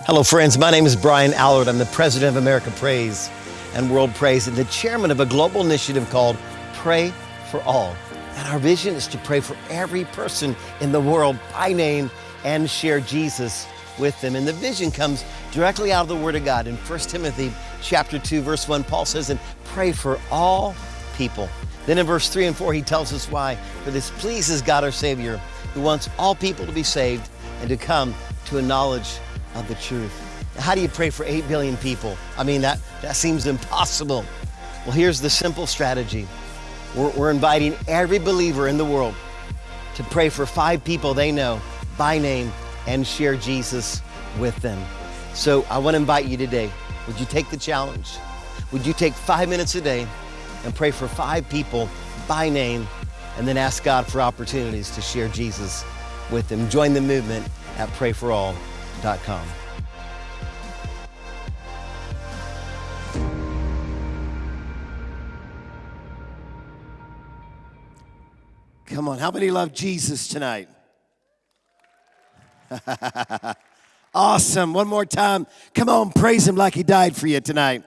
Hello, friends. My name is Brian Alarid. I'm the president of America Prays and World Prays and the chairman of a global initiative called Pray for All. And our vision is to pray for every person in the world by name and share Jesus with them. And the vision comes directly out of the Word of God. In 1 Timothy chapter 2, verse 1, Paul says, and pray for all people. Then in verse 3 and 4, he tells us why. For this pleases God our Savior, who wants all people to be saved and to come to a knowledge of the truth. How do you pray for 8 billion people? I mean, that, that seems impossible. Well, here's the simple strategy we're, we're inviting every believer in the world to pray for five people they know by name and share Jesus with them. So I want to invite you today. Would you take the challenge? Would you take five minutes a day and pray for five people by name and then ask God for opportunities to share Jesus with them? Join the movement at Come on, how many love Jesus tonight? awesome. One more time. Come on, praise him like he died for you tonight.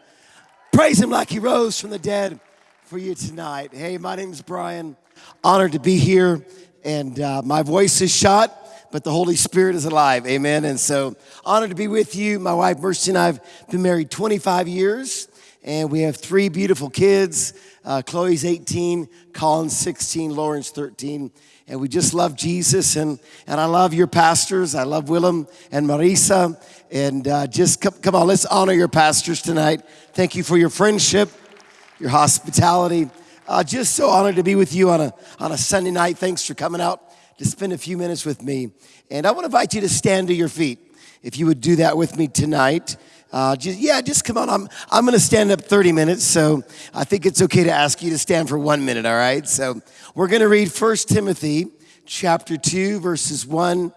Praise him like he rose from the dead for you tonight. Hey, my name's Brian. Honored to be here. And uh, my voice is shot, but the Holy Spirit is alive. Amen. And so, honored to be with you. My wife, Mercy, and I have been married 25 years, and we have three beautiful kids. Uh, Chloe's 18, Colin's 16, Lauren's 13. And we just love Jesus. And, and I love your pastors. I love Willem and Marisa. And uh, just come, come on, let's honor your pastors tonight. Thank you for your friendship, your hospitality. Uh, just so honored to be with you on a, on a Sunday night. Thanks for coming out to spend a few minutes with me. And I want to invite you to stand to your feet. If you would do that with me tonight. Uh, just, yeah, just come on. I'm, I'm going to stand up 30 minutes, so I think it's okay to ask you to stand for one minute, all right? So we're going to read 1 Timothy chapter 2, verses 1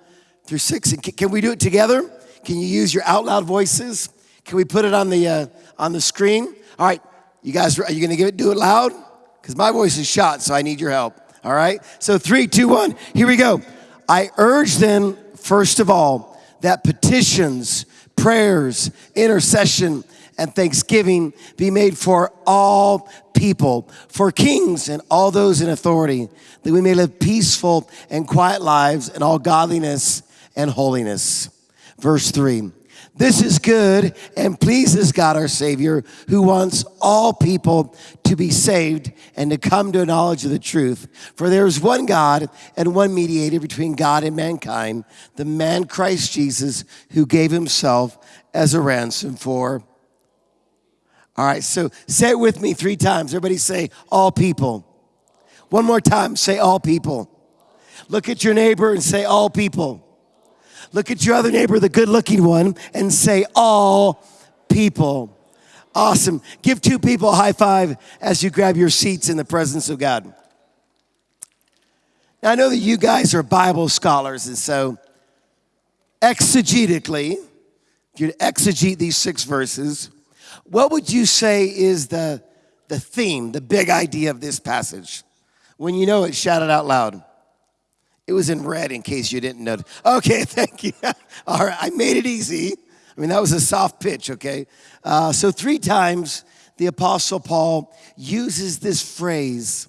through 6. And can, can we do it together? Can you use your out loud voices? Can we put it on the, uh, on the screen? All right, you guys, are you going to give it, do it loud? Because my voice is shot, so I need your help. All right? So three, two, one, here we go. I urge then, first of all, that petitions, prayers, intercession, and thanksgiving be made for all people, for kings and all those in authority, that we may live peaceful and quiet lives in all godliness and holiness. Verse 3 This is good and pleases God our Savior, who wants all people to be saved and to come to a knowledge of the truth. For there is one God and one mediator between God and mankind, the man Christ Jesus, who gave himself as a ransom for. All right, so say it with me three times. Everybody say, all people. One more time, say, all people. Look at your neighbor and say, all people. Look at your other neighbor, the good looking one, and say, all people. Awesome. Give two people a high five as you grab your seats in the presence of God. Now, I know that you guys are Bible scholars, and so exegetically, if you exegete these six verses, what would you say is the, the theme, the big idea of this passage? When you know it, shout it out loud. It was in red in case you didn't know. Okay, thank you. All right, I made it easy. I mean, that was a soft pitch, okay? Uh, so, three times the Apostle Paul uses this phrase,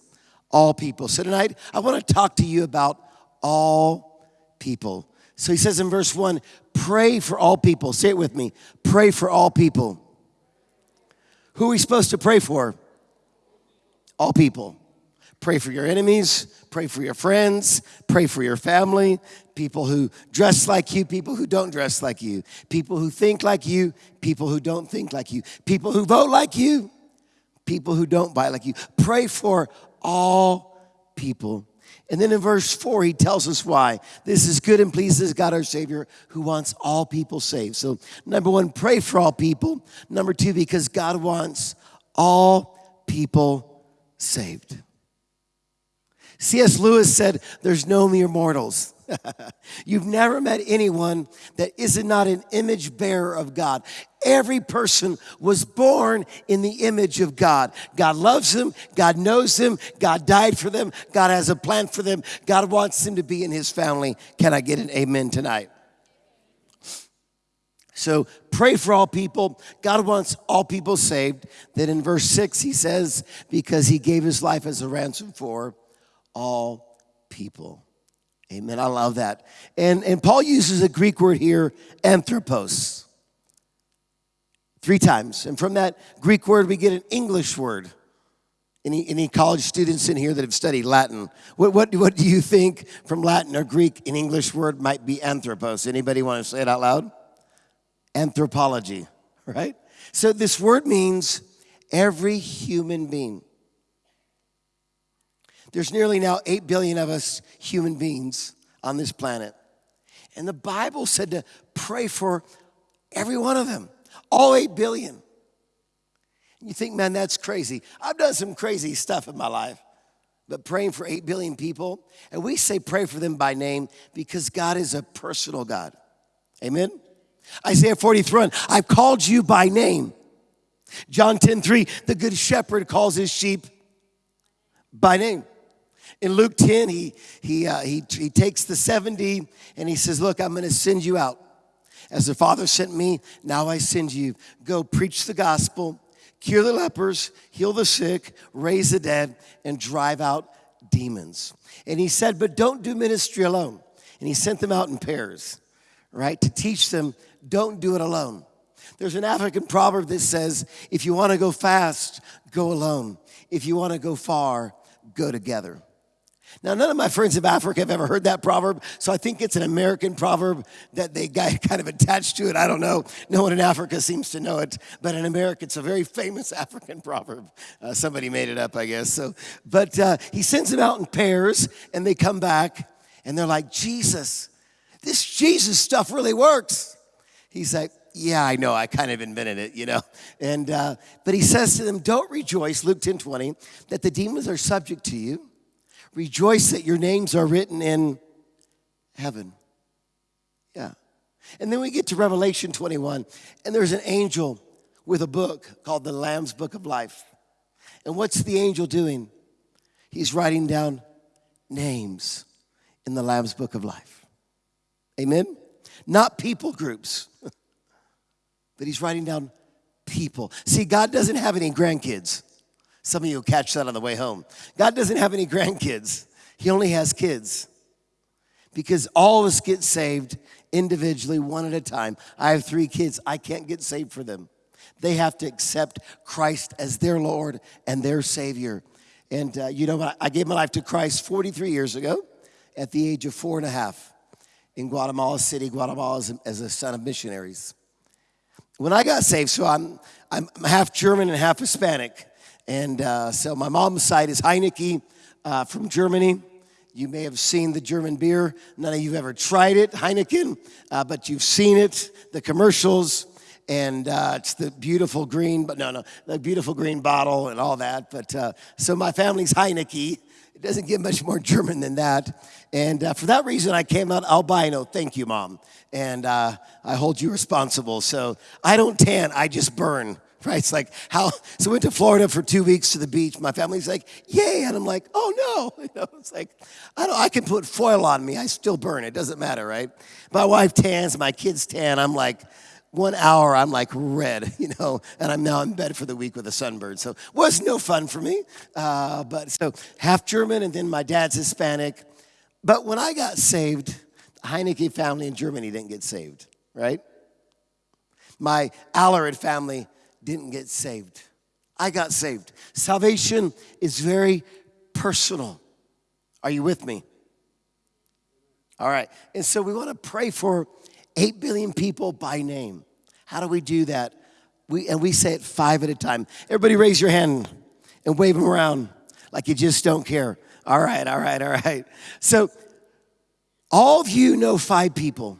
all people. So, tonight I want to talk to you about all people. So, he says in verse one, pray for all people. Say it with me pray for all people. Who are we supposed to pray for? All people. Pray for your enemies, pray for your friends, pray for your family, people who dress like you, people who don't dress like you, people who think like you, people who don't think like you, people who vote like you, people who don't buy like you. Pray for all people. And then in verse 4, he tells us why. This is good and pleases God our Savior who wants all people saved. So, number one, pray for all people. Number two, because God wants all people saved. C.S. Lewis said, There's no mere mortals. You've never met anyone that is not an image bearer of God. Every person was born in the image of God. God loves them. God knows them. God died for them. God has a plan for them. God wants them to be in his family. Can I get an amen tonight? So pray for all people. God wants all people saved. Then in verse 6, he says, because he gave his life as a ransom for all people. Amen. I love that. And, and Paul uses a Greek word here, anthropos, three times. And from that Greek word, we get an English word. Any, any college students in here that have studied Latin? What, what, what do you think from Latin or Greek an English word might be anthropos? Anybody want to say it out loud? Anthropology, right? So this word means every human being. There's nearly now 8 billion of us human beings on this planet. And the Bible said to pray for every one of them, all 8 billion. You think, man, that's crazy. I've done some crazy stuff in my life, but praying for 8 billion people, and we say pray for them by name because God is a personal God. Amen? Isaiah 43, I've called you by name. John 10, 3, the good shepherd calls his sheep by name. In Luke 10, he, he, uh, he, he takes the 70 and he says, Look, I'm going to send you out. As the Father sent me, now I send you. Go preach the gospel, cure the lepers, heal the sick, raise the dead, and drive out demons. And he said, But don't do ministry alone. And he sent them out in pairs, right, to teach them, don't do it alone. There's an African proverb that says, If you want to go fast, go alone. If you want to go far, go together. Now, none of my friends of Africa have ever heard that proverb, so I think it's an American proverb that they got kind of attached to it. I don't know. No one in Africa seems to know it, but in America, it's a very famous African proverb. Uh, somebody made it up, I guess. So, but uh, he sends them out in pairs, and they come back, and they're like, Jesus, this Jesus stuff really works. He's like, yeah, I know. I kind of invented it, you know. And uh, but he says to them, "Don't rejoice." Luke 10, 20, that the demons are subject to you Rejoice that your names are written in heaven. Yeah. And then we get to Revelation 21, and there's an angel with a book called the Lamb's Book of Life. And what's the angel doing? He's writing down names in the Lamb's Book of Life. Amen? Not people groups, but he's writing down people. See, God doesn't have any grandkids. Some of you will catch that on the way home. God doesn't have any grandkids, He only has kids. Because all of us get saved individually, one at a time. I have three kids, I can't get saved for them. They have to accept Christ as their Lord and their Savior. And uh, you know, what I gave my life to Christ 43 years ago at the age of four and a half in Guatemala City, Guatemala, as a son of missionaries. When I got saved, so I'm, I'm half German and half Hispanic. And uh, so my mom's side is Heineke uh, from Germany. You may have seen the German beer. None of you have ever tried it, Heineken, uh, but you've seen it, the commercials, and uh, it's the beautiful green, but no, no, the beautiful green bottle and all that. But uh, so my family's Heineke. It doesn't get much more German than that. And uh, for that reason, I came out albino. Thank you, Mom. And I hold you responsible. So I don't tan, I just burn right? It's like how, so I went to Florida for two weeks to the beach. My family's like, yay. And I'm like, oh no. You know, it's like, I don't, I can put foil on me. I still burn. It doesn't matter, right? My wife tans, my kids tan. I'm like, one hour, I'm like red, you know, and I'm now in bed for the week with a sunburn. So was no fun for me. Uh, but so half German and then my dad's Hispanic. But when I got saved, the Heineke family in Germany didn't get saved, right? My Alarid family didn't get saved. I got saved. Salvation is very personal. Are you with me? All right. And so we want to pray for 8 billion people by name. How do we do that? We, and we say it five at a time. Everybody raise your hand and wave them around like you just don't care. All right, all right, all right. So, all of you know five people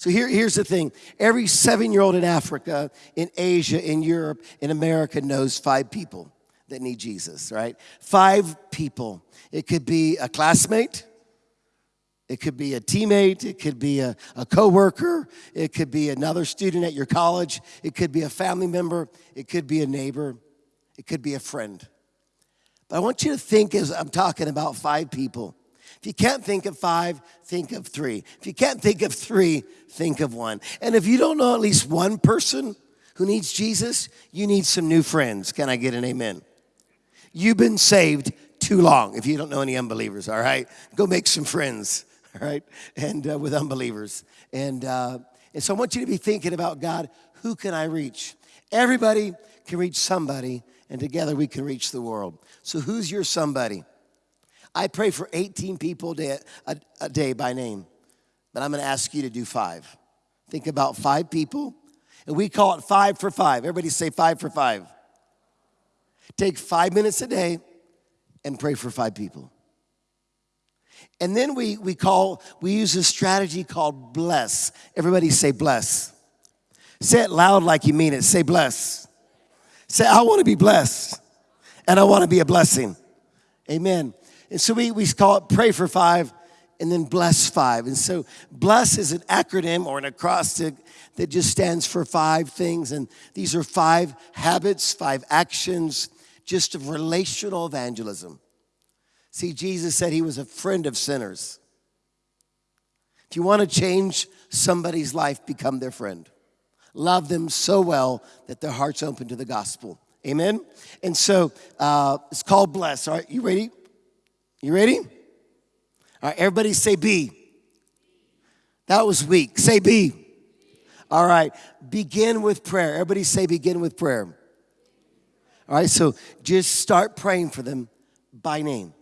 so here, here's the thing. Every seven year old in Africa, in Asia, in Europe, in America knows five people that need Jesus, right? Five people. It could be a classmate, it could be a teammate, it could be a, a coworker, it could be another student at your college, it could be a family member, it could be a neighbor, it could be a friend. But I want you to think as I'm talking about five people If you can't think of five, think of three. If you can't think of three, think of one. And if you don't know at least one person who needs Jesus, you need some new friends. Can I get an amen? You've been saved too long if you don't know any unbelievers, all right? Go make some friends, all right? And uh, with unbelievers. And, uh, and so I want you to be thinking about God, who can I reach? Everybody can reach somebody, and together we can reach the world. So who's your somebody? I pray for 18 people a, a day by name, but I'm gonna ask you to do five. Think about five people, and we call it five for five. Everybody say five for five. Take five minutes a day and pray for five people. And then we, we call, we use a strategy called bless. Everybody say bless. Say it loud like you mean it. Say bless. Say, I wanna be blessed and I wanna be a blessing. Amen. And so we, we call it pray for five and then bless five. And so bless is an acronym or an acrostic that just stands for five things. And these are five habits, five actions, just of relational evangelism. See, Jesus said he was a friend of sinners. If you want to change somebody's life, become their friend. Love them so well that their heart's open to the gospel. Amen? And so uh, it's called bless. All right, you ready? You ready? All right, everybody say B. That was weak. Say B. All right, begin with prayer. Everybody say begin with prayer. All right, so just start praying for them by name.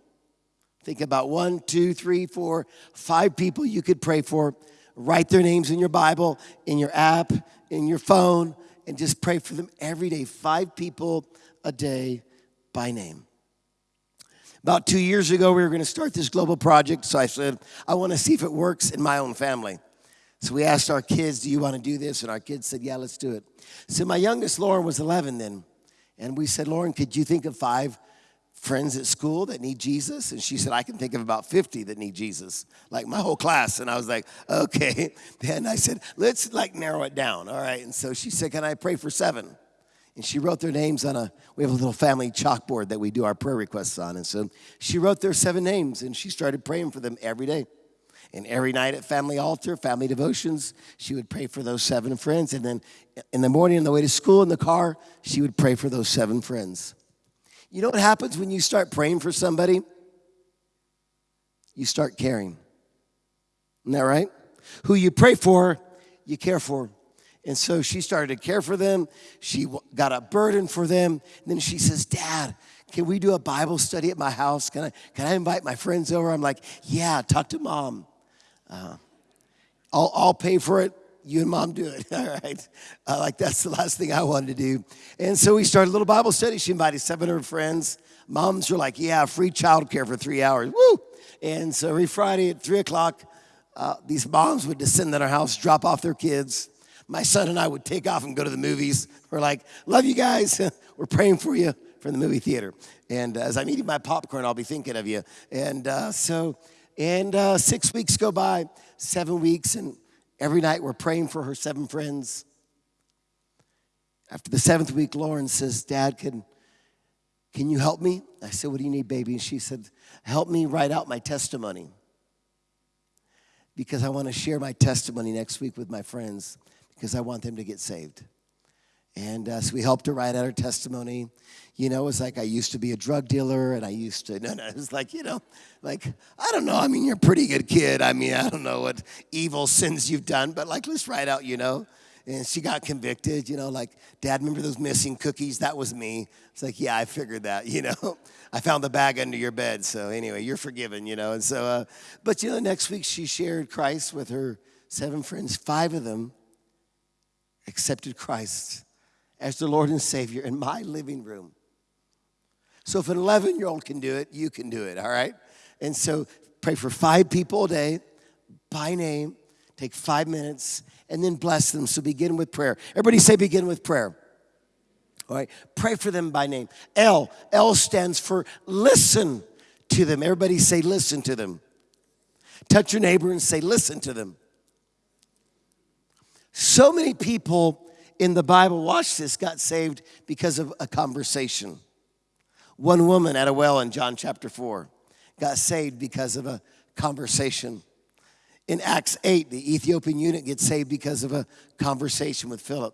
Think about one, two, three, four, five people you could pray for. Write their names in your Bible, in your app, in your phone, and just pray for them every day. Five people a day by name. About two years ago, we were going to start this global project. So I said, I want to see if it works in my own family. So we asked our kids, Do you want to do this? And our kids said, Yeah, let's do it. So my youngest, Lauren, was 11 then. And we said, Lauren, could you think of five friends at school that need Jesus? And she said, I can think of about 50 that need Jesus, like my whole class. And I was like, okay. And I said, let's like narrow it down. All right. And so she said, Can I pray for seven? And she wrote their names on a we have a little family chalkboard that we do our prayer requests on. And so she wrote their seven names and she started praying for them every day. And every night at family altar family devotions she would pray for those seven friends. And then in the morning on the way to school in the car she would pray for those seven friends. You know what happens when you start praying for somebody? You start caring. Isn't that right? Who you pray for you care for and so she started to care for them. She got a burden for them. And then she says, Dad, can we do a Bible study at my house? Can I, can I invite my friends over? I'm like, Yeah, talk to mom. Uh, I'll, I'll pay for it. You and mom do it. All right. Uh, like, that's the last thing I wanted to do. And so we started a little Bible study. She invited 700 friends. Moms were like, Yeah, free childcare for three hours. Woo! And so every Friday at three o'clock, uh, these moms would descend at our house, drop off their kids my son and I would take off and go to the movies. We're like, love you guys. We're praying for you from the movie theater. And uh, as I'm eating my popcorn, I'll be thinking of you. And uh, so, and uh, six weeks go by, seven weeks, and every night we're praying for her seven friends. After the seventh week, Lauren says, Dad, can, can you help me? I said, What do you need, baby? And she said, Help me write out my testimony because I want to share my testimony next week with my friends because I want them to get saved. And uh, so we helped her write out her testimony. You know, it was like I used to be a drug dealer and I used to, no, no, it was like, you know, like, I don't know. I mean, you're a pretty good kid. I mean, I don't know what evil sins you've done, but like, let's write out, you know. And she got convicted, you know, like, Dad, remember those missing cookies? That was me. It's like, yeah, I figured that, you know. I found the bag under your bed. So anyway, you're forgiven, you know. And so, uh, but you know, next week she shared Christ with her seven friends, five of them accepted Christ as the Lord and Savior in my living room. So if an 11 year old can do it, you can do it, all right? And so pray for five people a day by name, take five minutes, and then bless them. So begin with prayer. Everybody say, begin with prayer. All right, pray for them by name. L, L stands for listen to them. Everybody say, listen to them. Touch your neighbor and say, listen to them. So many people in the Bible, watch this, got saved because of a conversation. One woman at a well in John chapter 4 got saved because of a conversation. In Acts 8, the Ethiopian eunuch gets saved because of a conversation with Philip.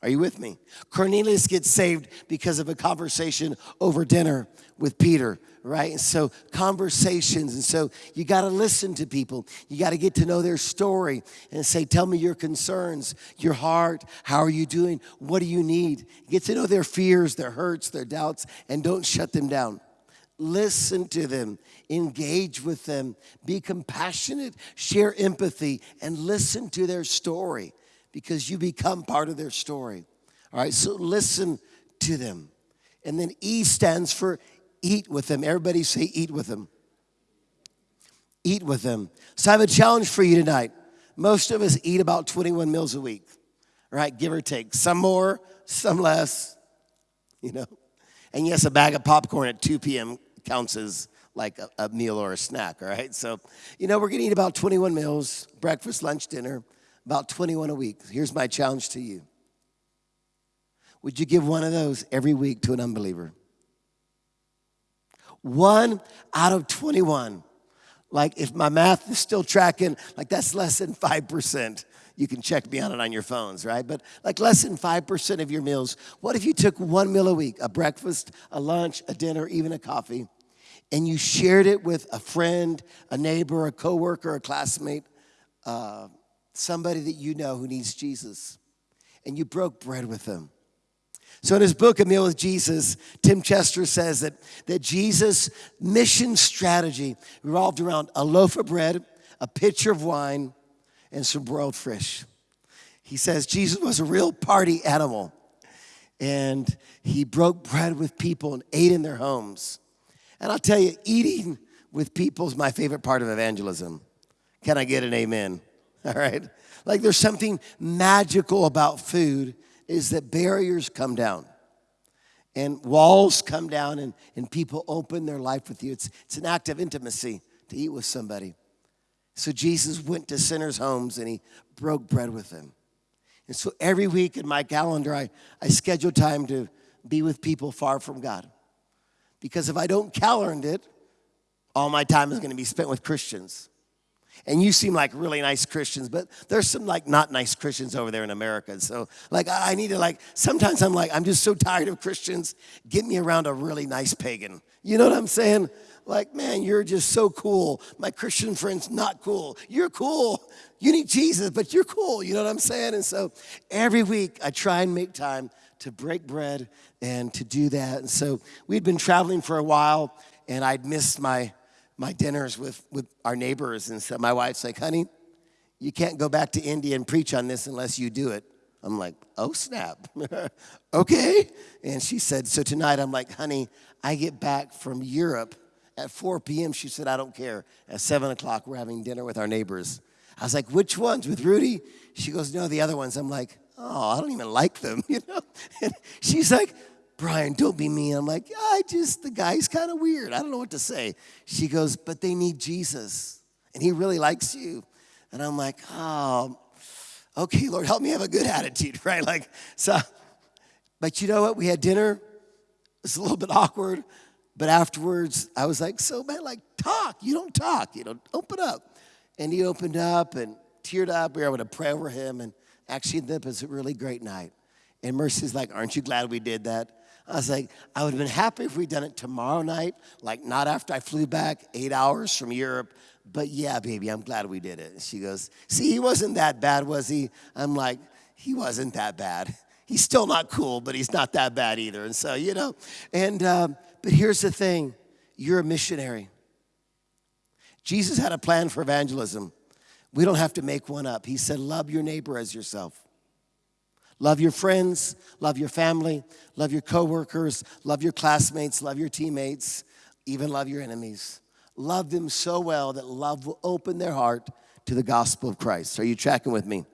Are you with me? Cornelius gets saved because of a conversation over dinner with Peter, right? And so conversations. And so you got to listen to people. You got to get to know their story and say, tell me your concerns, your heart. How are you doing? What do you need? Get to know their fears, their hurts, their doubts, and don't shut them down. Listen to them, engage with them, be compassionate, share empathy, and listen to their story because you become part of their story. All right, so listen to them. And then E stands for eat with them. Everybody say eat with them. Eat with them. So I have a challenge for you tonight. Most of us eat about 21 meals a week, right? Give or take. Some more, some less, you know. And yes, a bag of popcorn at 2 p.m. counts as like a, a meal or a snack, all right? So, you know, we're gonna eat about 21 meals breakfast, lunch, dinner about 21 a week. Here's my challenge to you Would you give one of those every week to an unbeliever? One out of 21. Like if my math is still tracking, like that's less than 5%. You can check me on it on your phones, right? But like less than 5% of your meals. What if you took one meal a week, a breakfast, a lunch, a dinner, even a coffee, and you shared it with a friend, a neighbor, a coworker, a classmate, uh, somebody that you know who needs Jesus, and you broke bread with them. So in his book, A Meal with Jesus, Tim Chester says that, that Jesus' mission strategy revolved around a loaf of bread, a pitcher of wine, and some broiled fish. He says Jesus was a real party animal, and he broke bread with people and ate in their homes. And I'll tell you, eating with people is my favorite part of evangelism. Can I get an amen? all right? Like there's something magical about food is that barriers come down and walls come down and, and people open their life with you. It's, it's an act of intimacy to eat with somebody. So Jesus went to sinners' homes and he broke bread with them. And so every week in my calendar, I, I schedule time to be with people far from God. Because if I don't calendar it, all my time is going to be spent with Christians. And you seem like really nice Christians, but there's some like not nice Christians over there in America. So like I need to like sometimes I'm like I'm just so tired of Christians. Get me around a really nice pagan. You know what I'm saying? Like, man, you're just so cool. My Christian friend's not cool. You're cool. You need Jesus, but you're cool. You know what I'm saying? And so every week I try and make time to break bread and to do that. And so we'd been traveling for a while and I'd missed my my dinners with, with our neighbors. And so my wife's like, honey, you can't go back to India and preach on this unless you do it. I'm like, oh, snap. okay. And she said, so tonight I'm like, honey, I get back from Europe at 4 p.m. She said, I don't care. At 7 o'clock, we're having dinner with our neighbors. I was like, which ones? With Rudy? She goes, no, the other ones. I'm like, oh, I don't even like them, you know? And she's like, Brian, don't be mean. I'm like, I just, the guy's kind of weird. I don't know what to say. She goes, but they need Jesus, and he really likes you. And I'm like, oh, okay, Lord, help me have a good attitude, right? Like, so, but you know what? We had dinner. It's a little bit awkward, but afterwards, I was like, so man, like, talk. You don't talk, you know, open up. And he opened up and teared up. We were able to pray over him, and actually, that was a really great night. And Mercy's like, aren't you glad we did that? I was like, I would have been happy if we'd done it tomorrow night, like not after I flew back eight hours from Europe. But yeah, baby, I'm glad we did it. And she goes, See, he wasn't that bad, was he? I'm like, He wasn't that bad. He's still not cool, but he's not that bad either. And so, you know, and, um, but here's the thing you're a missionary. Jesus had a plan for evangelism. We don't have to make one up. He said, Love your neighbor as yourself. Love your friends, love your family, love your coworkers, love your classmates, love your teammates, even love your enemies. Love them so well that love will open their heart to the gospel of Christ. Are you tracking with me?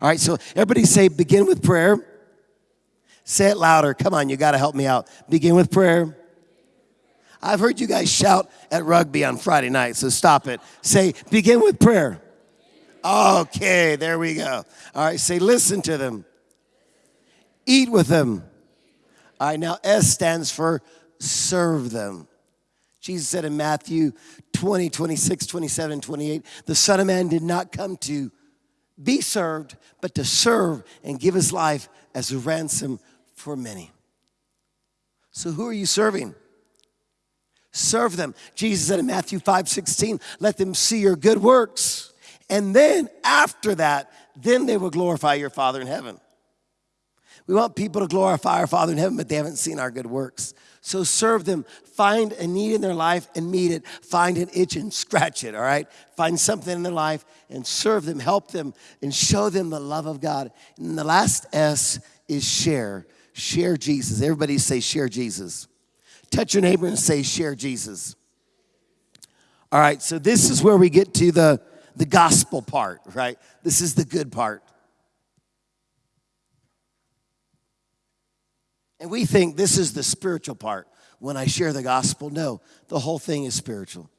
All right, so everybody say, begin with prayer. Say it louder. Come on, you got to help me out. Begin with prayer. I've heard you guys shout at rugby on Friday night, so stop it. Say, begin with prayer. Okay, there we go. All right, say, listen to them. Eat with them. All right, now S stands for serve them. Jesus said in Matthew 20, 26, 27, 28, the Son of Man did not come to be served, but to serve and give his life as a ransom for many. So, who are you serving? Serve them. Jesus said in Matthew 5 16, let them see your good works. And then after that, then they will glorify your Father in heaven. We want people to glorify our Father in heaven, but they haven't seen our good works. So serve them. Find a need in their life and meet it. Find an itch and scratch it, all right? Find something in their life and serve them, help them, and show them the love of God. And the last S is share. Share Jesus. Everybody say, share Jesus. Touch your neighbor and say, share Jesus. All right, so this is where we get to the, the gospel part, right? This is the good part. And we think this is the spiritual part when I share the gospel. No, the whole thing is spiritual.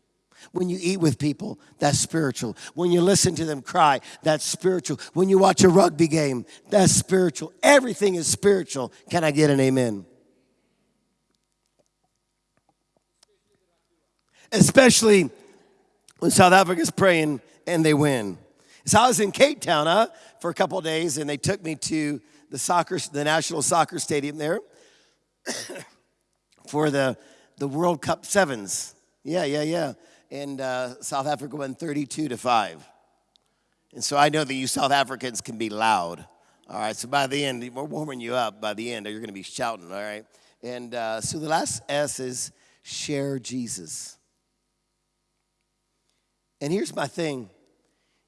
When you eat with people, that's spiritual. When you listen to them cry, that's spiritual. When you watch a rugby game, that's spiritual. Everything is spiritual. Can I get an amen? Especially when South Africa's praying and they win. So I was in Cape Town huh, for a couple days, and they took me to the soccer, the national soccer stadium there for the, the World Cup sevens. Yeah, yeah, yeah. And uh, South Africa won 32 to 5. And so I know that you South Africans can be loud. All right, so by the end, we're warming you up. By the end, you're going to be shouting, all right? And uh, so the last S is share Jesus. And here's my thing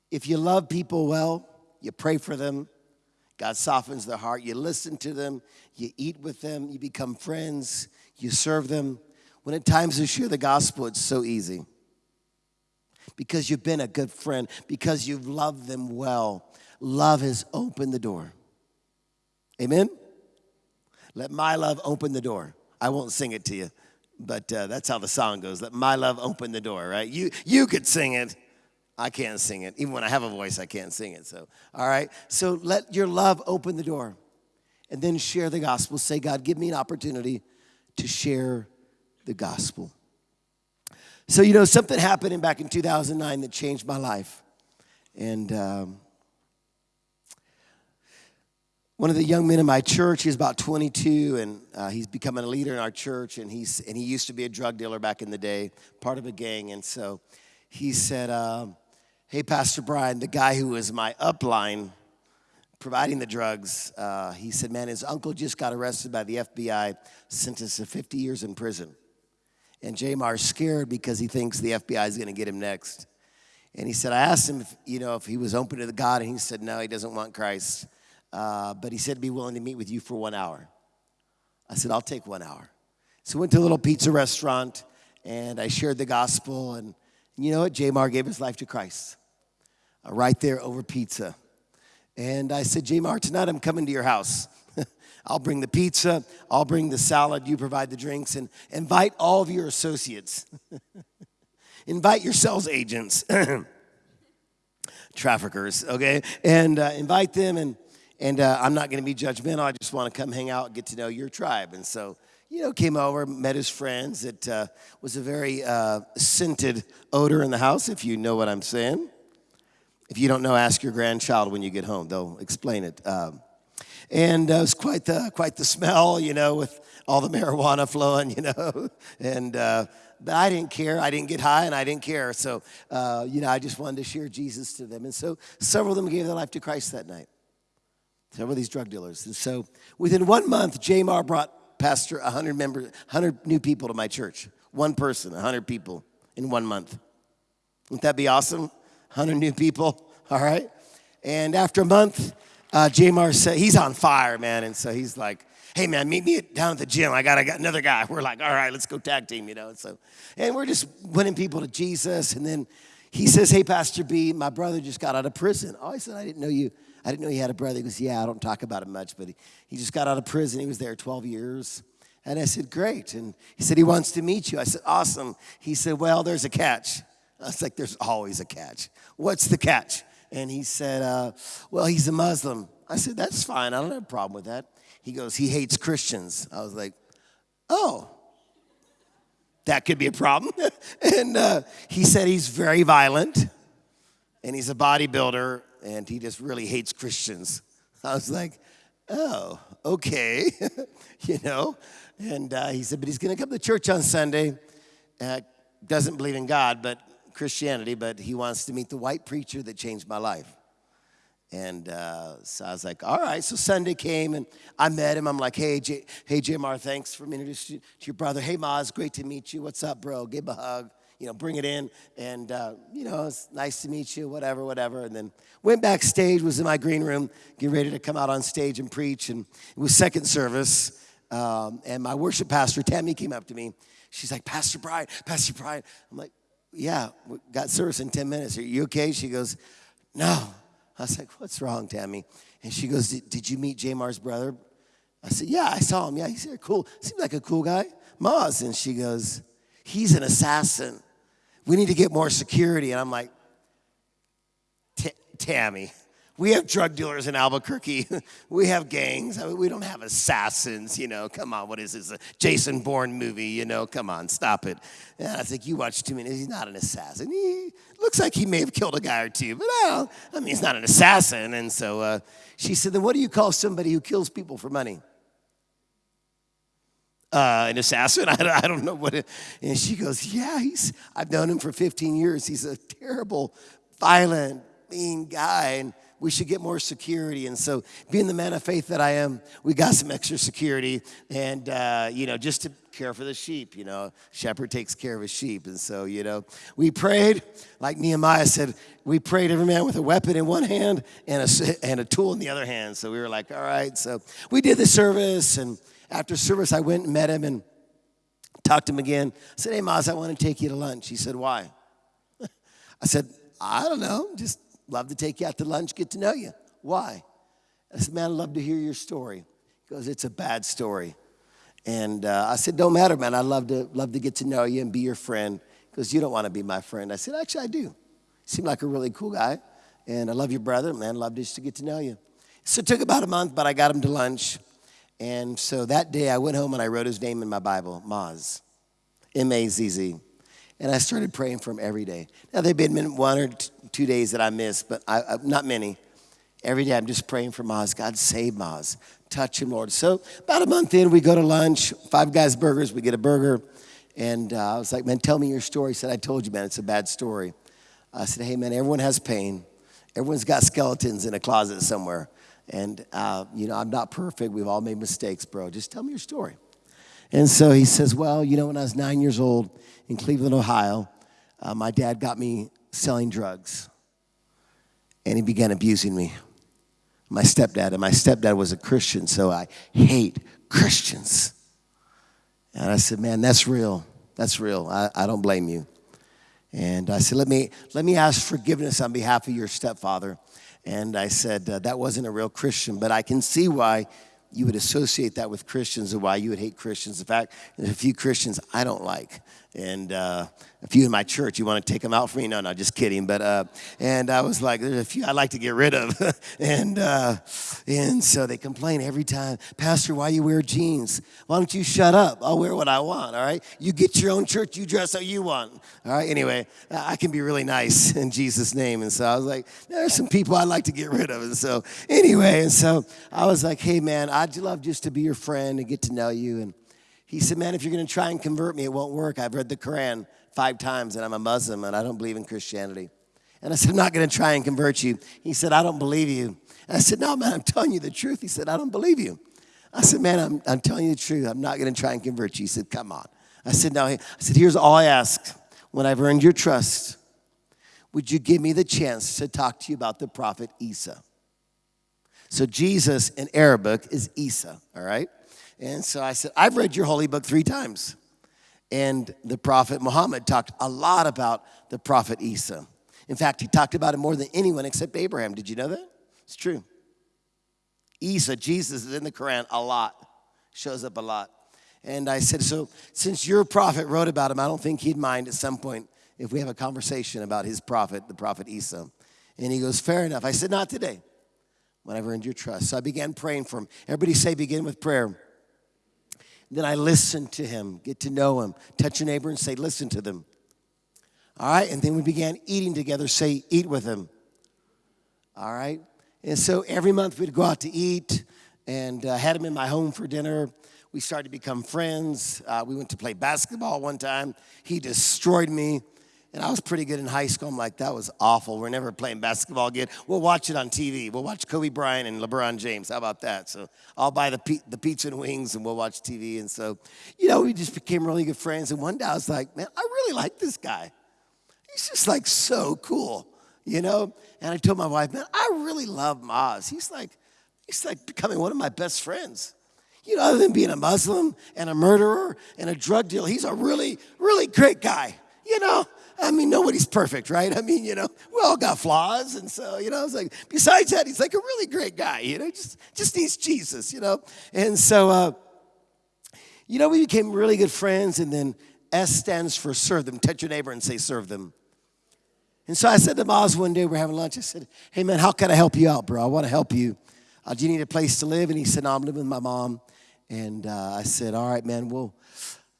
if you love people well, you pray for them, God softens their heart. You listen to them, you eat with them, you become friends, you serve them. When at times you share the gospel, it's so easy. Because you've been a good friend, because you've loved them well. Love has opened the door. Amen? Let my love open the door. I won't sing it to you, but uh, that's how the song goes. Let my love open the door, right? You, you could sing it. I can't sing it. Even when I have a voice, I can't sing it. So, all right. So let your love open the door and then share the gospel. Say, God, give me an opportunity to share the gospel. So, you know, something happened back in 2009 that changed my life. And um, one of the young men in my church, he's about 22, and uh, he's becoming a leader in our church. And, he's, and he used to be a drug dealer back in the day, part of a gang. And so he said, um, Hey, Pastor Brian, the guy who was my upline providing the drugs, uh, he said, Man, his uncle just got arrested by the FBI, sentenced to 50 years in prison. And Jamar's scared because he thinks the FBI is going to get him next. And he said, I asked him if, you know, if he was open to the God, and he said, no, he doesn't want Christ. Uh, but he said, be willing to meet with you for one hour. I said, I'll take one hour. So we went to a little pizza restaurant, and I shared the gospel. And you know what? Jamar gave his life to Christ. Uh, right there over pizza. And I said, Jamar, tonight I'm coming to your house. I'll bring the pizza, I'll bring the salad, you provide the drinks, and invite all of your associates. invite your sales agents, traffickers, okay? And uh, invite them, and, and uh, I'm not gonna be judgmental. I just wanna come hang out, get to know your tribe. And so, you know, came over, met his friends. It uh, was a very uh, scented odor in the house, if you know what I'm saying. If you don't know, ask your grandchild when you get home. They'll explain it. Um, and uh, it was quite the, quite the smell, you know, with all the marijuana flowing, you know. And uh, but I didn't care. I didn't get high, and I didn't care. So, uh, you know, I just wanted to share Jesus to them. And so several of them gave their life to Christ that night. Several of these drug dealers. And so within one month, Jamar brought Pastor 100 members, 100 new people to my church. One person, 100 people in one month. Wouldn't that be awesome? 100 new people, all right? And after a month, uh, Jamar said, he's on fire, man. And so he's like, hey, man, meet me down at the gym. I got, I got another guy. We're like, all right, let's go tag team, you know? And so, and we're just winning people to Jesus. And then he says, hey, Pastor B, my brother just got out of prison. Oh, I said, I didn't know you. I didn't know you had a brother. He goes, yeah, I don't talk about him much, but he, he just got out of prison. He was there 12 years. And I said, great. And he said, he wants to meet you. I said, awesome. He said, well, there's a catch. I was like, there's always a catch. What's the catch? And he said, uh, well, he's a Muslim. I said, that's fine. I don't have a problem with that. He goes, he hates Christians. I was like, oh. that could be a problem. and uh, he said he's very violent and he's a bodybuilder and he just really hates Christians. I was like, oh, okay, you know. And uh, he said, but he's going to come to church on Sunday. Uh, doesn't believe in God, but Christianity, but he wants to meet the white preacher that changed my life. And uh, so I was like, all right. So Sunday came and I met him. I'm like, hey, J- hey, Jamar, thanks for introducing you to your brother. Hey, Maz, great to meet you. What's up, bro? Give him a hug. You know, bring it in. And, uh, you know, it's nice to meet you, whatever, whatever. And then went backstage, was in my green room, getting ready to come out on stage and preach. And it was second service. Um, and my worship pastor, Tammy, came up to me. She's like, Pastor Brian, Pastor Brian. I'm like, yeah, we got service in 10 minutes. Are you okay? She goes, no. I was like, what's wrong, Tammy? And she goes, did, you meet Jamar's brother? I said, yeah, I saw him. Yeah, he's here. cool. Seems like a cool guy. Maz. And she goes, he's an assassin. We need to get more security. And I'm like, Tammy, we have drug dealers in Albuquerque. we have gangs. I mean, we don't have assassins, you know. Come on, what is this? A Jason Bourne movie, you know? Come on, stop it. And I think you watch too many. He's not an assassin. He looks like he may have killed a guy or two, but I don't. I mean, he's not an assassin. And so uh, she said, then what do you call somebody who kills people for money? Uh, an assassin. I don't, I don't know what it, and she goes, yeah, he's, I've known him for 15 years. He's a terrible, violent, mean guy. And we should get more security. And so, being the man of faith that I am, we got some extra security, and uh, you know, just to care for the sheep. You know, shepherd takes care of his sheep, and so you know, we prayed like Nehemiah said. We prayed every man with a weapon in one hand and a and a tool in the other hand. So we were like, all right. So we did the service, and after service, I went and met him and talked to him again. I said, hey, Maz, I want to take you to lunch. He said, why? I said, I don't know, just Love to take you out to lunch, get to know you. Why? I said, Man, I'd love to hear your story. He goes, It's a bad story. And uh, I said, Don't matter, man. I'd love to, love to get to know you and be your friend. Because you don't want to be my friend. I said, Actually, I do. You seem like a really cool guy. And I love your brother, man. Love just to get to know you. So it took about a month, but I got him to lunch. And so that day I went home and I wrote his name in my Bible, Maz, M A Z Z. And I started praying for him every day. Now, there have been one or two days that I missed, but I, I, not many. Every day I'm just praying for Maz. God, save Maz. Touch him, Lord. So, about a month in, we go to lunch, Five Guys Burgers, we get a burger. And uh, I was like, man, tell me your story. He said, I told you, man, it's a bad story. I said, hey, man, everyone has pain. Everyone's got skeletons in a closet somewhere. And, uh, you know, I'm not perfect. We've all made mistakes, bro. Just tell me your story. And so he says, well, you know, when I was nine years old, in Cleveland, Ohio, uh, my dad got me selling drugs and he began abusing me. My stepdad, and my stepdad was a Christian, so I hate Christians. And I said, Man, that's real. That's real. I, I don't blame you. And I said, let me, let me ask forgiveness on behalf of your stepfather. And I said, uh, That wasn't a real Christian, but I can see why you would associate that with Christians and why you would hate Christians. In fact, there's a few Christians I don't like. And uh, a few in my church, you want to take them out for me? No, no, just kidding. But, uh, and I was like, there's a few I'd like to get rid of. and, uh, and so they complain every time, Pastor, why you wear jeans? Why don't you shut up? I'll wear what I want, all right? You get your own church, you dress how you want, all right? Anyway, I can be really nice in Jesus' name. And so I was like, there's some people I'd like to get rid of. And so, anyway, and so I was like, hey, man, I'd love just to be your friend and get to know you. And he said, Man, if you're going to try and convert me, it won't work. I've read the Quran five times and I'm a Muslim and I don't believe in Christianity. And I said, I'm not going to try and convert you. He said, I don't believe you. And I said, No, man, I'm telling you the truth. He said, I don't believe you. I said, Man, I'm, I'm telling you the truth. I'm not going to try and convert you. He said, Come on. I said, No. I said, Here's all I ask. When I've earned your trust, would you give me the chance to talk to you about the prophet Isa? So Jesus in Arabic is Isa, all right? And so I said, I've read your holy book three times. And the prophet Muhammad talked a lot about the prophet Isa. In fact, he talked about it more than anyone except Abraham. Did you know that? It's true. Isa, Jesus, is in the Quran a lot, shows up a lot. And I said, So, since your prophet wrote about him, I don't think he'd mind at some point if we have a conversation about his prophet, the prophet Isa. And he goes, Fair enough. I said, Not today, when I've earned your trust. So I began praying for him. Everybody say, Begin with prayer. Then I listen to him, get to know him, touch your neighbor and say, listen to them. All right, and then we began eating together, say, eat with him. All right, and so every month we'd go out to eat and uh, had him in my home for dinner. We started to become friends. Uh, we went to play basketball one time. He destroyed me. And I was pretty good in high school. I'm like, that was awful. We're never playing basketball again. We'll watch it on TV. We'll watch Kobe Bryant and LeBron James. How about that? So I'll buy the, the pizza and wings and we'll watch TV. And so, you know, we just became really good friends. And one day I was like, man, I really like this guy. He's just like so cool, you know? And I told my wife, man, I really love Maz. He's like, he's like becoming one of my best friends. You know, other than being a Muslim and a murderer and a drug dealer, he's a really, really great guy, you know? I mean, nobody's perfect, right? I mean, you know, we all got flaws. And so, you know, it's like, besides that, he's like a really great guy, you know, just, just needs Jesus, you know? And so, uh, you know, we became really good friends. And then S stands for serve them. Touch your neighbor and say, serve them. And so I said to Maz one day, we're having lunch. I said, hey, man, how can I help you out, bro? I want to help you. Uh, do you need a place to live? And he said, no, I'm living with my mom. And uh, I said, all right, man, well,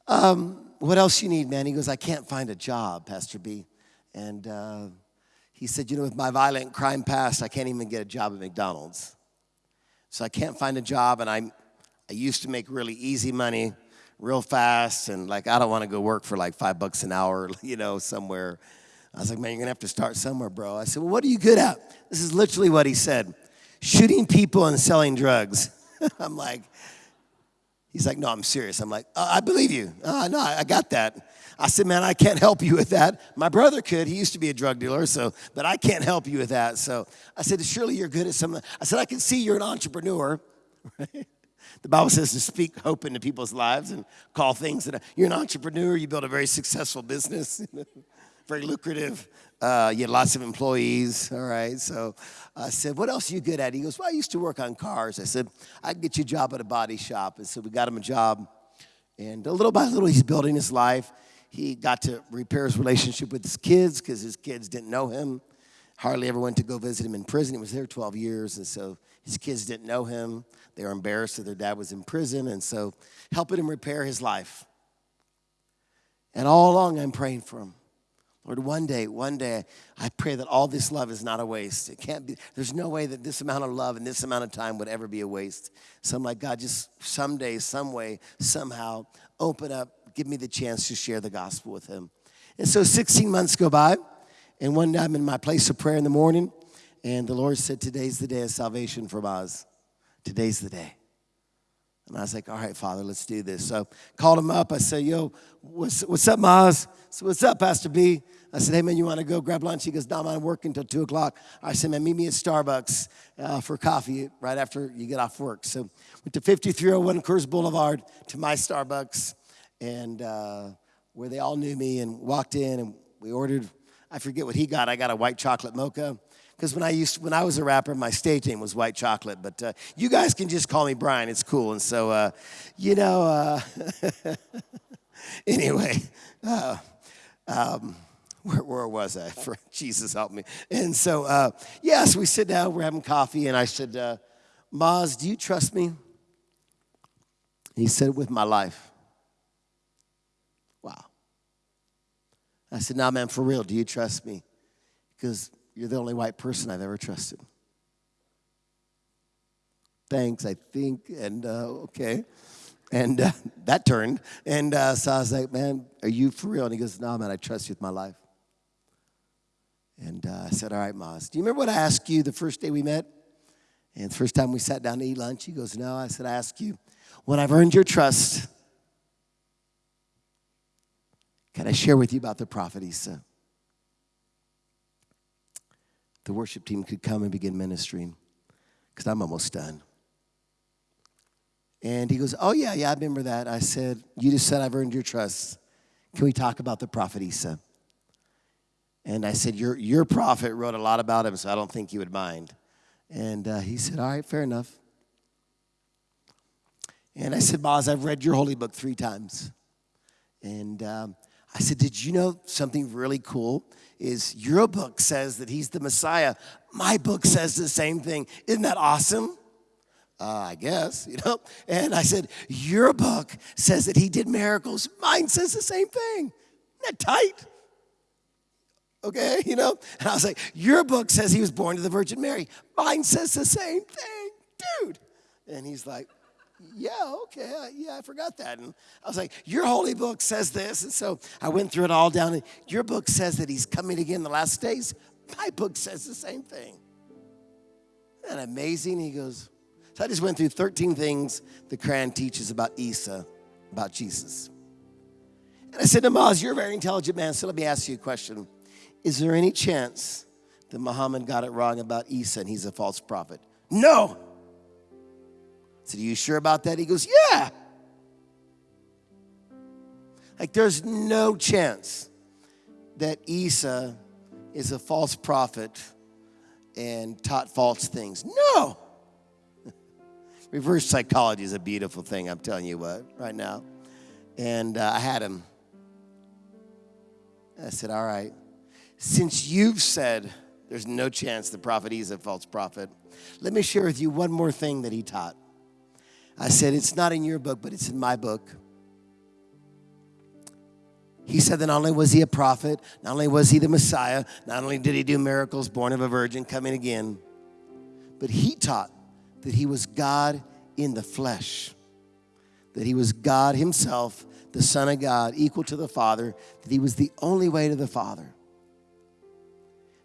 um, what else you need, man? He goes, I can't find a job, Pastor B. And uh, he said, you know, with my violent crime past, I can't even get a job at McDonald's. So I can't find a job, and I'm, I used to make really easy money real fast, and like, I don't want to go work for like five bucks an hour, you know, somewhere. I was like, man, you're gonna have to start somewhere, bro. I said, well, what are you good at? This is literally what he said shooting people and selling drugs. I'm like, He's like, no, I'm serious. I'm like, uh, I believe you. Uh, no, I got that. I said, man, I can't help you with that. My brother could. He used to be a drug dealer, so, but I can't help you with that. So I said, surely you're good at something. I said, I can see you're an entrepreneur. The Bible says to speak hope into people's lives and call things that you're an entrepreneur. You built a very successful business, very lucrative. Uh, you had lots of employees, all right? So I said, What else are you good at? He goes, Well, I used to work on cars. I said, I can get you a job at a body shop. And so we got him a job. And little by little, he's building his life. He got to repair his relationship with his kids because his kids didn't know him. Hardly ever went to go visit him in prison. He was there 12 years. And so his kids didn't know him. They were embarrassed that their dad was in prison. And so helping him repair his life. And all along, I'm praying for him. Lord, one day, one day, I pray that all this love is not a waste. It can't be, there's no way that this amount of love and this amount of time would ever be a waste. So I'm like, God, just someday, some way, somehow, open up, give me the chance to share the gospel with him. And so 16 months go by, and one day I'm in my place of prayer in the morning, and the Lord said, Today's the day of salvation for Maz. Today's the day. And I was like, all right, Father, let's do this. So called him up. I said, yo, what's, what's up, Maz? So what's up, Pastor B? I said, hey, man, you want to go grab lunch? He goes, no, I'm working until 2 o'clock. I said, man, meet me at Starbucks uh, for coffee right after you get off work. So went to 5301 Coors Boulevard to my Starbucks, and uh, where they all knew me and walked in, and we ordered, I forget what he got. I got a white chocolate mocha because when I used when I was a rapper, my stage name was White Chocolate. But uh, you guys can just call me Brian. It's cool. And so, uh, you know, uh, anyway, uh, um, where, where, was I? For Jesus help me. And so, uh, yes, we sit down. We're having coffee, and I said, uh, "Maz, do you trust me?" he said, "With my life." Wow. I said, "Nah, man, for real, do you trust me?" Because you're the only white person I've ever trusted. Thanks, I think, and uh, okay. And uh, that turned. And uh, so I was like, man, are you for real? And he goes, no, man, I trust you with my life. And uh, I said, all right, Maz. Do you remember what I asked you the first day we met? And the first time we sat down to eat lunch, he goes, no. I said, I asked you, when I've earned your trust, can I share with you about the prophet Isa? the worship team could come and begin ministering because I'm almost done. And he goes, Oh, yeah, yeah, I remember that. I said, You just said I've earned your trust. Can we talk about the prophet Isa? And I said, Your, your prophet wrote a lot about him, so I don't think you would mind. And uh, he said, All right, fair enough. And I said, Maz, I've read your holy book three times. And um, I said, Did you know something really cool? Is your book says that he's the Messiah. My book says the same thing. Isn't that awesome? Uh, I guess, you know. And I said, Your book says that he did miracles. Mine says the same thing. Isn't that tight? Okay, you know? And I was like, Your book says he was born to the Virgin Mary. Mine says the same thing, dude. And he's like, yeah, okay, yeah, I forgot that. And I was like, your holy book says this. And so I went through it all down. And your book says that he's coming again in the last days. My book says the same thing. Isn't that amazing? He goes, so I just went through 13 things the Quran teaches about Isa, about Jesus. And I said to Maz, you're a very intelligent man, so let me ask you a question. Is there any chance that Muhammad got it wrong about Isa and he's a false prophet? No. I said, Are you sure about that? He goes, Yeah. Like, there's no chance that Isa is a false prophet and taught false things. No. Reverse psychology is a beautiful thing, I'm telling you what, right now. And uh, I had him. I said, All right, since you've said there's no chance the prophet is a false prophet, let me share with you one more thing that he taught. I said, It's not in your book, but it's in my book. He said that not only was he a prophet, not only was he the Messiah, not only did he do miracles, born of a virgin, coming again, but he taught that he was God in the flesh, that he was God himself, the Son of God, equal to the Father, that he was the only way to the Father.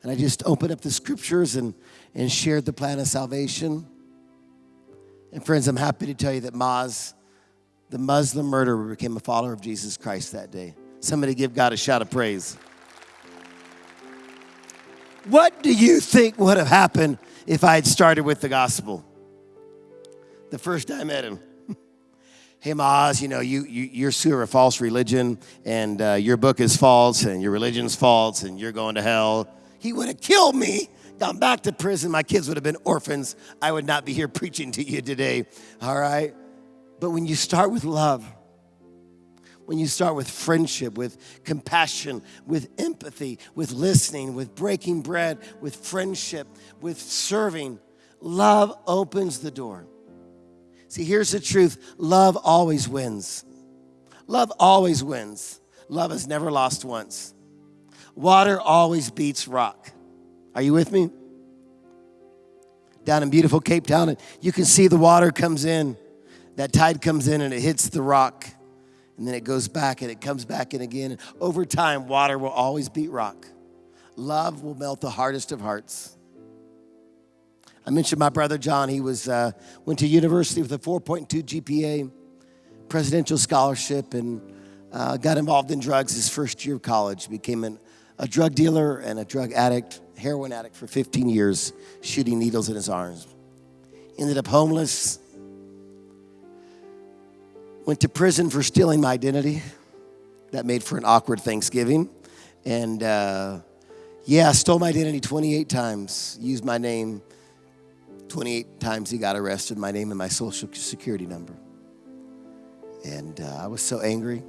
And I just opened up the scriptures and, and shared the plan of salvation. And friends, I'm happy to tell you that Maz, the Muslim murderer, became a follower of Jesus Christ that day. Somebody give God a shout of praise. What do you think would have happened if I had started with the gospel? The first time I met him. hey, Maz, you know, you, you, you're sure a false religion, and uh, your book is false, and your religion's false, and you're going to hell. He would have killed me gone back to prison, my kids would have been orphans. I would not be here preaching to you today, all right? But when you start with love, when you start with friendship, with compassion, with empathy, with listening, with breaking bread, with friendship, with serving, love opens the door. See, here's the truth love always wins. Love always wins. Love has never lost once. Water always beats rock. Are you with me? Down in beautiful Cape Town, and you can see the water comes in. That tide comes in and it hits the rock. And then it goes back and it comes back in again. And over time, water will always beat rock. Love will melt the hardest of hearts. I mentioned my brother John. He was uh, went to university with a 4.2 GPA, presidential scholarship, and uh, got involved in drugs his first year of college. Became an, a drug dealer and a drug addict heroin addict for 15 years, shooting needles in his arms. Ended up homeless. Went to prison for stealing my identity. That made for an awkward Thanksgiving. And uh, yeah, stole my identity 28 times, used my name 28 times he got arrested, my name and my social security number. And uh, I was so angry,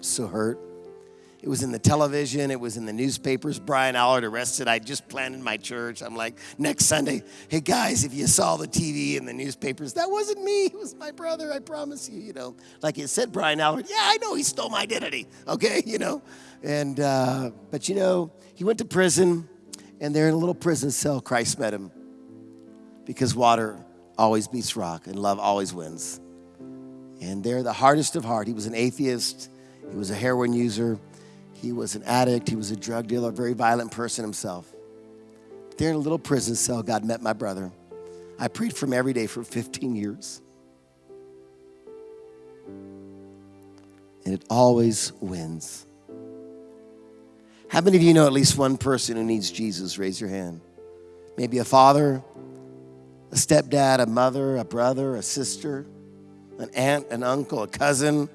so hurt. It was in the television, it was in the newspapers. Brian Alarid arrested. I just planted my church. I'm like, next Sunday, hey guys, if you saw the TV and the newspapers, that wasn't me. It was my brother, I promise you, you know. Like it said, Brian Alarid, yeah, I know he stole my identity, okay, you know. And, uh, but you know, he went to prison, and there in a little prison cell, Christ met him. Because water always beats rock, and love always wins. And there, the hardest of heart, he was an atheist, he was a heroin user. He was an addict, he was a drug dealer, a very violent person himself. There in a little prison cell, God met my brother. I prayed for him every day for 15 years. And it always wins. How many of you know at least one person who needs Jesus? Raise your hand. Maybe a father, a stepdad, a mother, a brother, a sister, an aunt, an uncle, a cousin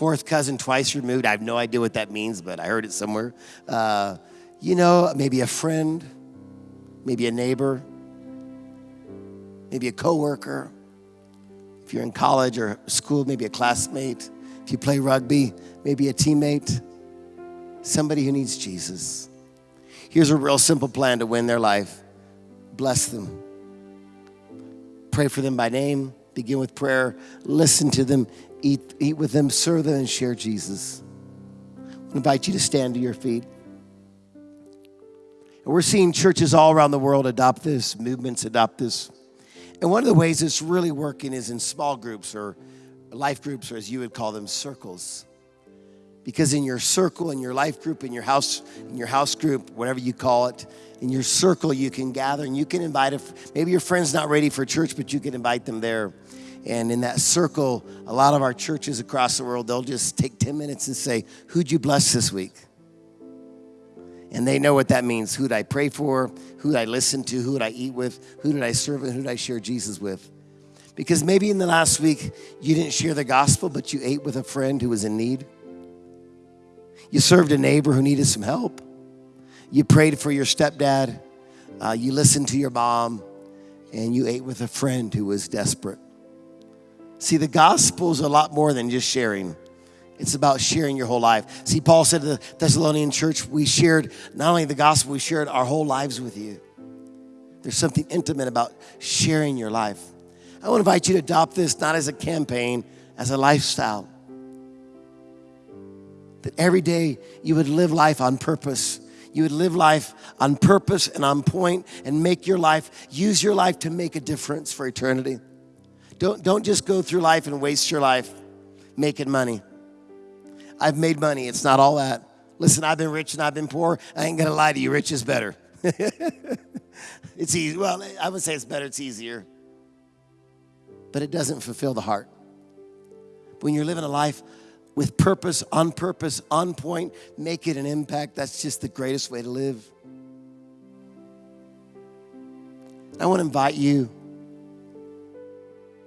fourth cousin twice removed. I have no idea what that means, but I heard it somewhere. Uh, you know, maybe a friend, maybe a neighbor, maybe a coworker. If you're in college or school, maybe a classmate. If you play rugby, maybe a teammate. Somebody who needs Jesus. Here's a real simple plan to win their life bless them. Pray for them by name. Begin with prayer. Listen to them. Eat, eat with them. Serve them and share Jesus. I invite you to stand to your feet. And we're seeing churches all around the world adopt this, movements adopt this. And one of the ways it's really working is in small groups or life groups, or as you would call them, circles. Because in your circle, in your life group, in your house, in your house group, whatever you call it, in your circle, you can gather and you can invite. A, maybe your friend's not ready for church, but you can invite them there. And in that circle, a lot of our churches across the world, they'll just take 10 minutes and say, Who'd you bless this week? And they know what that means. Who'd I pray for? Who'd I listen to? Who'd I eat with? Who did I serve and who did I share Jesus with? Because maybe in the last week, you didn't share the gospel, but you ate with a friend who was in need. You served a neighbor who needed some help. You prayed for your stepdad. Uh, you listened to your mom. And you ate with a friend who was desperate. See, the gospel is a lot more than just sharing. It's about sharing your whole life. See, Paul said to the Thessalonian church, we shared not only the gospel, we shared our whole lives with you. There's something intimate about sharing your life. I want to invite you to adopt this not as a campaign, as a lifestyle. That every day you would live life on purpose. You would live life on purpose and on point and make your life, use your life to make a difference for eternity. Don't, don't just go through life and waste your life making money. I've made money, it's not all that. Listen, I've been rich and I've been poor. I ain't gonna lie to you, rich is better. it's easy. Well, I would say it's better, it's easier. But it doesn't fulfill the heart. When you're living a life with purpose, on purpose, on point, make it an impact. That's just the greatest way to live. I want to invite you.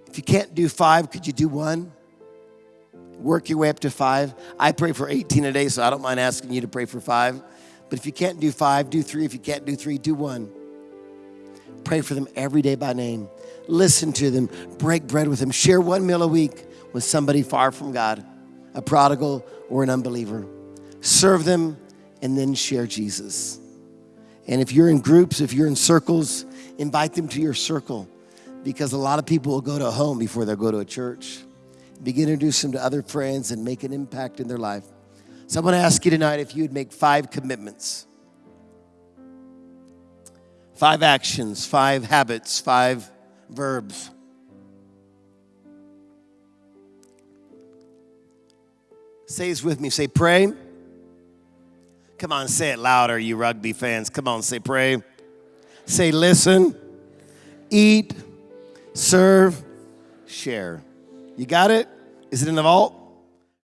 If you can't do five, could you do one? Work your way up to five. I pray for 18 a day, so I don't mind asking you to pray for five. But if you can't do five, do three. If you can't do three, do one. Pray for them every day by name. Listen to them. Break bread with them. Share one meal a week with somebody far from God a prodigal, or an unbeliever. Serve them and then share Jesus. And if you're in groups, if you're in circles, invite them to your circle because a lot of people will go to a home before they'll go to a church. Begin to introduce them to other friends and make an impact in their life. So I want to ask you tonight if you would make five commitments, five actions, five habits, five verbs Says with me. Say, pray. Come on, say it louder, you rugby fans. Come on, say, pray. Say, listen, eat, serve, share. You got it? Is it in the vault?